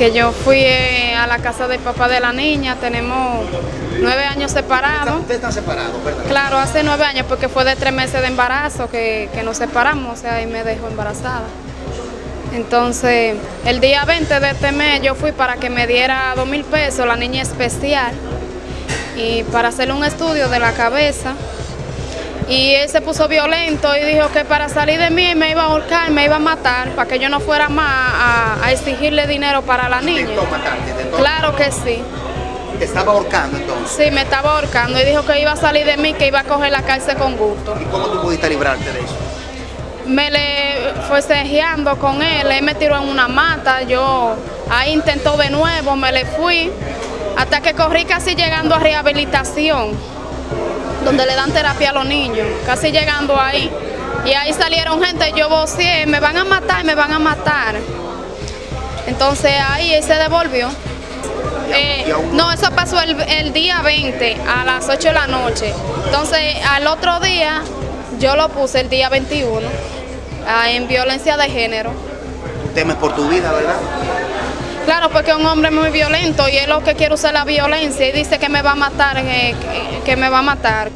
que yo fui eh, a la casa del papá de la niña, tenemos nueve años separados. Ustedes están separados, ¿verdad? Claro, hace nueve años porque fue de tres meses de embarazo que, que nos separamos, o sea, y me dejó embarazada. Entonces, el día 20 de este mes yo fui para que me diera dos mil pesos, la niña especial, y para hacerle un estudio de la cabeza. Y él se puso violento y dijo que para salir de mí me iba a ahorcar, me iba a matar, para que yo no fuera más a, a exigirle dinero para la niña. Matarte, Claro que sí. Te estaba ahorcando entonces. Sí, me estaba ahorcando y dijo que iba a salir de mí, que iba a coger la cárcel con gusto. ¿Y cómo tú pudiste librarte de eso? Me le fue cejeando con él, él me tiró en una mata, yo ahí intentó de nuevo, me le fui, hasta que corrí casi llegando a rehabilitación, donde le dan terapia a los niños, casi llegando ahí. Y ahí salieron gente, yo vocié, me van a matar, me van a matar. Entonces ahí él se devolvió. Eh, no, eso pasó el, el día 20 a las 8 de la noche. Entonces al otro día yo lo puse el día 21 ah, en violencia de género. Temes por tu vida, ¿verdad? Claro, porque es un hombre muy violento y él lo que quiere usar la violencia y dice que me va a matar, eh, que me va a matar.